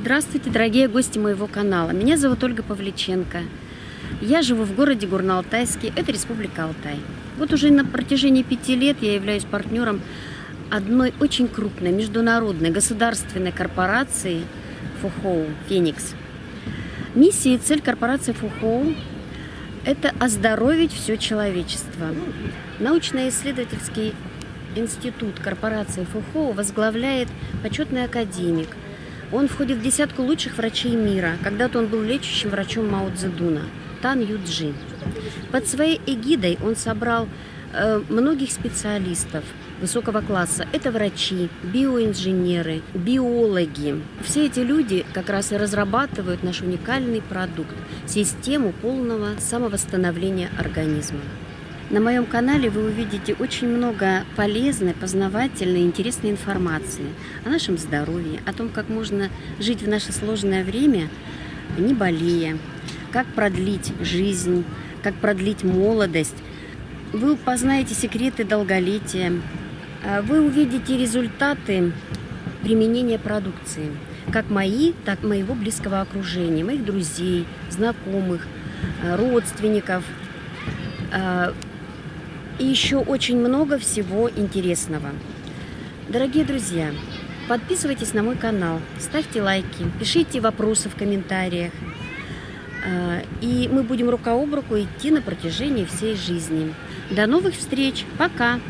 Здравствуйте, дорогие гости моего канала. Меня зовут Ольга Павличенко. Я живу в городе Горно-Алтайске, это Республика Алтай. Вот уже на протяжении пяти лет я являюсь партнером одной очень крупной международной государственной корпорации ФУХОУ «Феникс». Миссия и цель корпорации ФУХОУ – это оздоровить все человечество. Научно-исследовательский институт корпорации ФУХОУ возглавляет почетный академик – он входит в десятку лучших врачей мира. Когда-то он был лечащим врачом Мао Цзэдуна, Тан Юджи. Под своей эгидой он собрал э, многих специалистов высокого класса. Это врачи, биоинженеры, биологи. Все эти люди как раз и разрабатывают наш уникальный продукт – систему полного самовосстановления организма. На моем канале вы увидите очень много полезной, познавательной, интересной информации о нашем здоровье, о том, как можно жить в наше сложное время, не болея, как продлить жизнь, как продлить молодость. Вы познаете секреты долголетия, а вы увидите результаты применения продукции, как мои, так и моего близкого окружения, моих друзей, знакомых, родственников, а, и еще очень много всего интересного. Дорогие друзья, подписывайтесь на мой канал, ставьте лайки, пишите вопросы в комментариях. А, и мы будем рука об руку идти на протяжении всей жизни. До новых встреч. Пока!